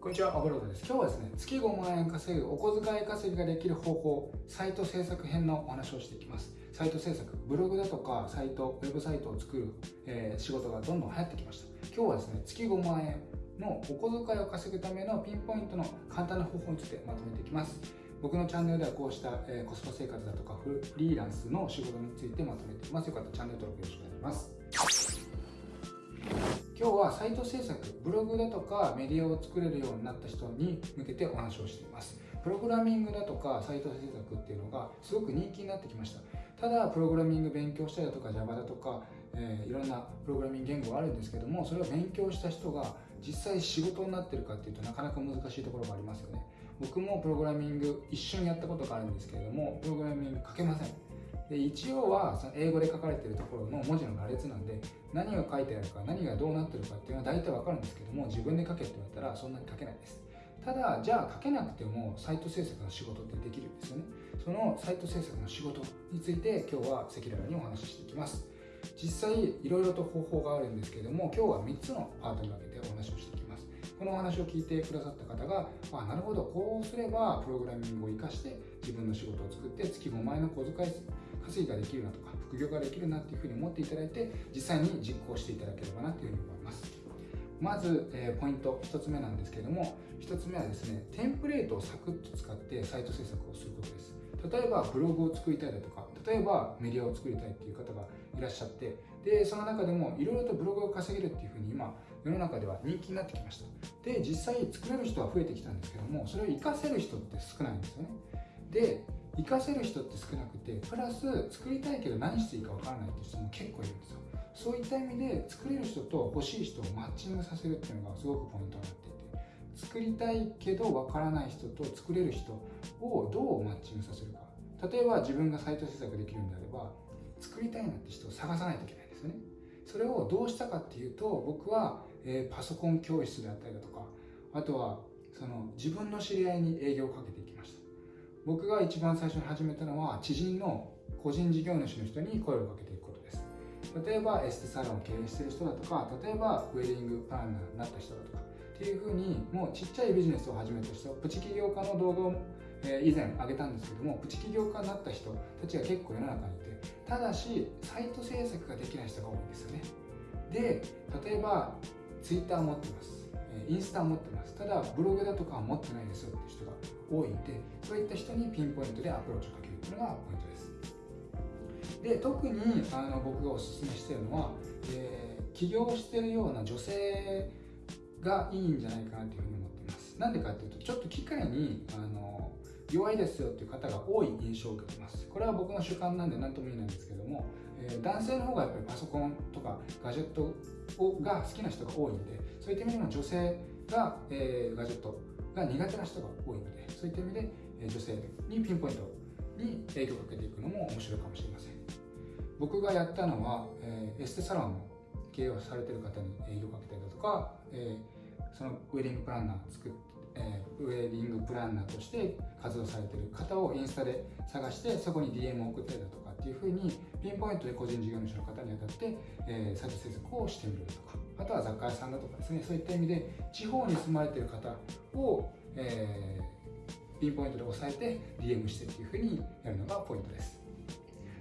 こんにちは、アブロードです。今日はですね、月5万円稼ぐお小遣い稼ぎができる方法、サイト制作編のお話をしていきます。サイト制作、ブログだとかサイト、ウェブサイトを作る、えー、仕事がどんどん流行ってきました。今日はですね、月5万円のお小遣いを稼ぐためのピンポイントの簡単な方法についてまとめていきます。僕のチャンネルではこうした、えー、コスパ生活だとかフリーランスの仕事についてまとめています。よかったらチャンネル登録よろしくお願いします。今日はサイト制作、ブログだとかメディアを作れるようになった人に向けてお話をしています。プログラミングだとかサイト制作っていうのがすごく人気になってきました。ただ、プログラミング勉強したりだとか Java だとか、えー、いろんなプログラミング言語があるんですけども、それを勉強した人が実際仕事になってるかっていうとなかなか難しいところがありますよね。僕もプログラミング一瞬やったことがあるんですけれども、プログラミング書けません。で一応はその英語で書かれているところの文字の羅列なんで何が書いてあるか何がどうなってるかっていうのは大体わかるんですけども自分で書けって言われたらそんなに書けないです。ただじゃあ書けなくてもサイト制作の仕事ってできるんですよね。そのサイト制作の仕事について今日は赤裸々にお話ししていきます。実際いろいろと方法があるんですけども今日は3つのパートに分けてお話をしていきます。このお話を聞いてくださった方があなるほどこうすればプログラミングを活かして自分の仕事を作って月5万円の小遣い稼ぎができるなとか副業ができるなっていうふうに思っていただいて実際に実行していただければなというふうに思います。まず、えー、ポイント1つ目なんですけれども1つ目はですねテンプレートをサクッと使ってサイト制作をすることです。例えばブログを作りたいだとか例えばメディアを作りたいっていう方がいらっしゃってでその中でもいろいろとブログを稼げるっていうふうに今世の中では人気になってきました。で実際作れる人は増えてきたんですけどもそれを活かせる人って少ないんですよね。で活かせる人って少なくてプラス作りたいけど何していいかわからないっていう人も結構いるんですよ。そういった意味で作れる人と欲しい人をマッチングさせるっていうのがすごくポイントになっていて作りたいけどわからない人と作れる人をどうマッチングさせるか。例えば自分がサイト制作できるんであれば作りたいなって人を探さないといけないんですよね。それをどうしたかっていうと僕は、えー、パソコン教室であったりだとかあとはその自分の知り合いに営業をかけてい僕が一番最初に始めたのは知人の個人事業主の人に声をかけていくことです。例えばエステサロンを経営している人だとか例えばウェディングプランナーになった人だとかっていうふうにもうちっちゃいビジネスを始めた人プチ起業家の動画を、以前上げたんですけどもプチ起業家になった人たちが結構世の中にいてただしサイト制作ができない人が多いんですよね。で例えばツイッター持ってます。インスタ持ってます。ただブログだとかは持ってないですよって人が多いんでそういった人にピンポイントでアプローチをかけるっていうのがポイントです。で特にあの僕がおすすめしてるのは、えー、起業してるような女性がいいんじゃないかなというふうに思っています。なんでかっていうとちょっと機械にあの弱いですよっていう方が多い印象を受けてます。これは僕の主観なんで何とも言えないんですけども、え、男性の方がやっぱりパソコンとかガジェットをが好きな人が多いんでそういった意味でも女性が、えー、ガジェットが苦手な人が多いのでそういった意味で、えー、女性にピンポイントに影響をかけていくのも面白いかもしれません。僕がやったのは、えー、エステサロンの経営をされてる方に営業をかけたりだとか、えー、そのウェディングプランナー作って、えー、ウェディングプランナーとして活動されてる方をインスタで探してそこに DM を送ったりだとかっていうふうにピンポイントで個人事業主の方に当たって、えー、サイト制作をしてみるとかあとは雑貨屋さんだとかですねそういった意味で地方に住まれている方を、えー、ピンポイントで押さえて DM してっていうふうにやるのがポイントです。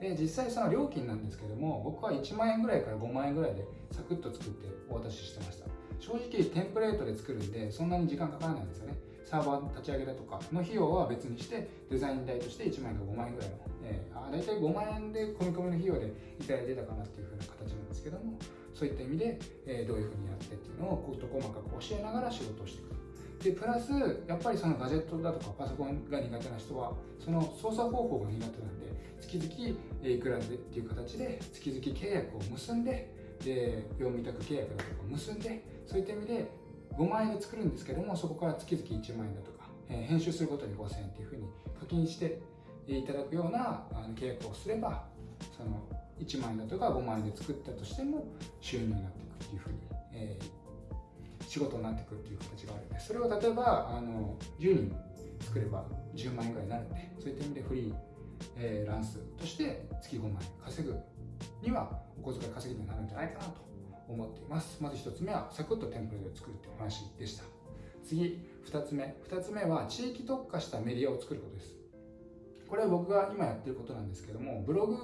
で実際その料金なんですけども僕は1万円ぐらいから5万円ぐらいでサクッと作ってお渡ししてました。正直テンプレートで作るんでそんなに時間かからないんですよね。サーバー立ち上げだとかの費用は別にしてデザイン代として1万円か5万円ぐらいの、えー、あ大体5万円で込み込みの費用でいただいてたかなっていう風な形なんですけどもそういった意味で、えー、どういうふうにやってっていうのを事細かく教えながら仕事をしていくでプラスやっぱりそのガジェットだとかパソコンが苦手な人はその操作方法が苦手なんで月々いくらでっていう形で月々契約を結んでで業務委託契約だとか結んでそういった意味で5万円で作るんですけどもそこから月々1万円だとか、えー、編集することに5000円っていうふうに課金していただくようなあの契約をすればその1万円だとか5万円で作ったとしても収入になっていくっていうふうに、えー、仕事になってくるっていう形があるんでそれを例えばあの10人作れば10万円ぐらいになるんでそういった意味でフリー、えー、ランスとして月5万円稼ぐにはお小遣い稼ぎになるんじゃないかなと思っています。まず1つ目はサクッとテンプレで作るっていう話でした。次2つ目。2つ目は地域特化したメディアを作ることです。これは僕が今やってることなんですけどもブログ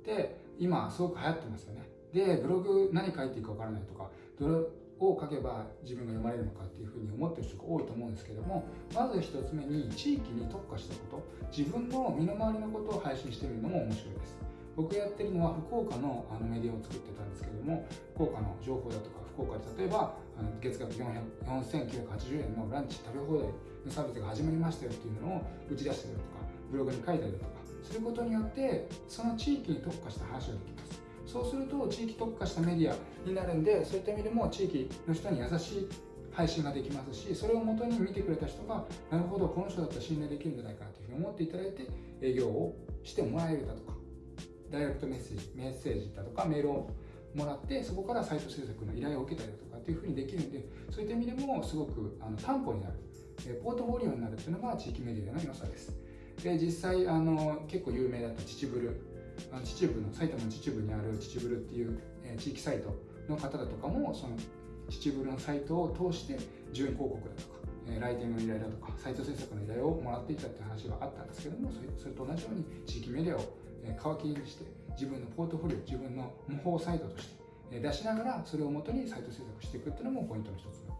って今すごく流行ってますよね。でブログ何書いていいかわからないとかどれを書けば自分が読まれるのかっていうふうに思ってる人が多いと思うんですけどもまず1つ目に地域に特化したこと自分の身の回りのことを配信してみるのも面白いです。僕やってるのは福岡のあのメディアを作ってたんですけども福岡の情報だとか福岡で例えばあの月額4980円のランチ食べ放題のサービスが始まりましたよっていうのを打ち出したりとかブログに書いたりとかすることによってその地域に特化した話ができます。そうすると地域特化したメディアになるんでそういった意味でも地域の人に優しい配信ができますしそれをもとに見てくれた人がなるほどこの人だったら信頼できるんじゃないかなというふうに思っていただいて営業をしてもらえるだとかダイレクトメッセージメッセージだとかメールをもらってそこからサイト制作の依頼を受けたりだとかっていうふうにできるんでそういった意味でもすごくあの担保になる。ポートフォリオになるっていうのが地域メディアの良さです。で実際あの結構有名だった秩父あの秩父の埼玉の秩父にある秩父っていう、え、地域サイトの方だとかもその秩父のサイトを通して順位広告だとか、えー、ライティングの依頼だとかサイト制作の依頼をもらっていたって話があったんですけどもそれそれと同じように地域メディアを、え、皮切りにして自分のポートフォリオ自分の模倣サイトとして、え、出しながらそれをもとにサイト制作していくっていうのもポイントの一つになります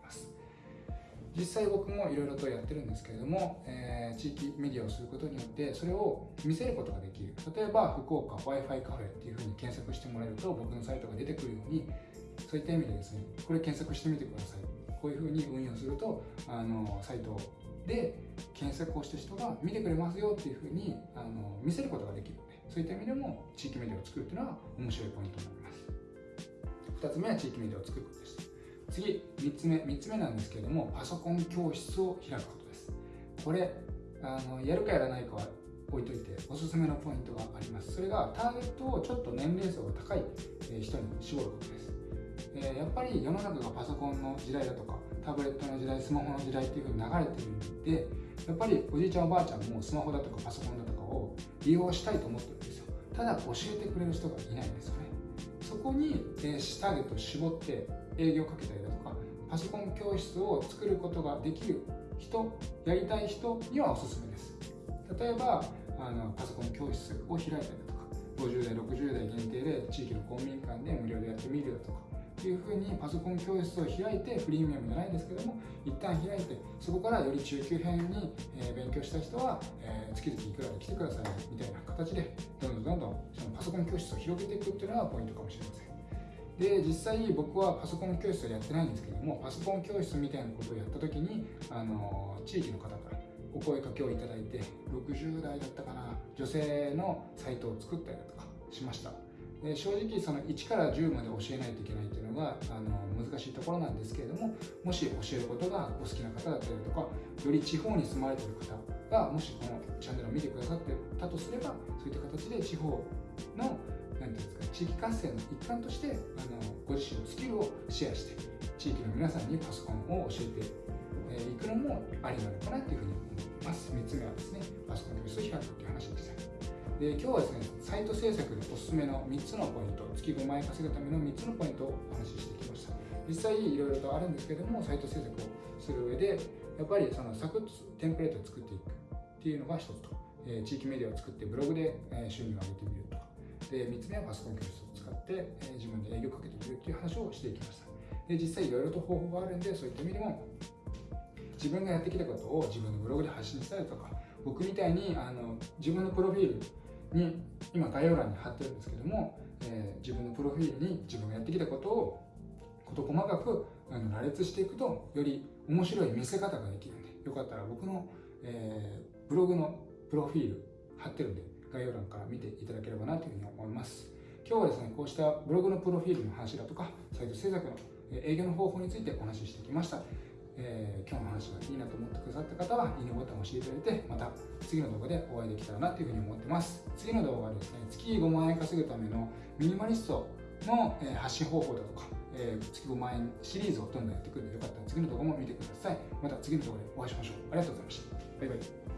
実際僕もいろいろとやってるんですけれども、えー、地域メディアをすることによってそれを見せることができる。例えば福岡 w i f i カフェっていうふうに検索してもらえると僕のサイトが出てくるようにそういった意味でですねこれ検索してみてください。こういうふうに運用するとあのサイトで検索をした人が見てくれますよっていうふうにあの見せることができるのでそういった意味でも地域メディアを作るっていうのは面白いポイントになります。2つ目は地域メディアを作ることです。次3つ目3つ目なんですけれどもパソコン教室を開くことです。これあのやるかやらないかは置いといておすすめのポイントがあります。それがターゲットをちょっと年齢層が高い人に絞ることです。えやっぱり世の中がパソコンの時代だとかタブレットの時代スマホの時代っていう風に流れてるんでやっぱりおじいちゃんおばあちゃんもスマホだとかパソコンだとかを利用したいと思ってるんですよ。ただ教えてくれる人がいないんですよね。そこに、えターゲットを絞って営業かけたりだとかパソコン教室を作ることができる人やりたい人にはおすすめです。例えばあのパソコン教室を開いたりだとか50代60代限定で地域の公民館で無料でやってみるだとかっていうふうにパソコン教室を開いてフリーミアムじゃないんですけども一旦開いてそこからより中級編に、え勉強した人は、え、月々いくらで来てくださいみたいな形でどんどんどんどんそのパソコン教室を広げていくっていうのがポイントかもしれません。で実際僕はパソコン教室はやってないんですけどもパソコン教室みたいなことをやった時にあの地域の方からお声かけをいただいて60代だったかな女性のサイトを作ったりだとかしました。で正直その1から10まで教えないといけないっていうのがあの難しいところなんですけれどももし教えることがお好きな方だったりとかより地方に住まれてる方がもしこのチャンネルを見てくださってたとすればそういった形で地方の何ていうんですか地域活性の一環としてあのご自身のスキルをシェアして地域の皆さんにパソコンを教えていくのもありなのかなというふうに思います。3つ目はですねパソコン教室を開くという話でしたで今日はですねサイト制作でおすすめの3つのポイント月5万円稼ぐための3つのポイントをお話ししてきました。実際いろいろとあるんですけどもサイト制作をする上でやっぱりそのサクッとテンプレートを作っていくっていうのが一つと、えー、地域メディアを作ってブログで、え収入を上げてみるとか。で3つ目はパソコン教室を使って、え自分で営業をかけてみるっていう話をしていきました。で実際いろいろと方法があるんでそういった意味でも自分がやってきたことを自分のブログで発信したりとか僕みたいにあの自分のプロフィールに今概要欄に貼ってるんですけども、えー、自分のプロフィールに自分がやってきたことを事細かくあの羅列していくとより面白い見せ方ができるんでよかったら僕の、えー、ブログのプロフィール貼ってるんで概要欄から見ていただければなというふうに思います。今日はですねこうしたブログのプロフィールの話だとかサイト制作の営業の方法についてお話ししてきました、えー、今日の話がいいなと思ってくださった方はいいねボタンを押していただいてまた次の動画でお会いできたらなというふうに思ってます。次の動画はですね月5万円稼ぐためのミニマリストの発信方法だとか、えー、月5万円シリーズをどんどんやっていくのでよかったら次の動画も見てください。また次の動画でお会いしましょう。ありがとうございました。バイバイ。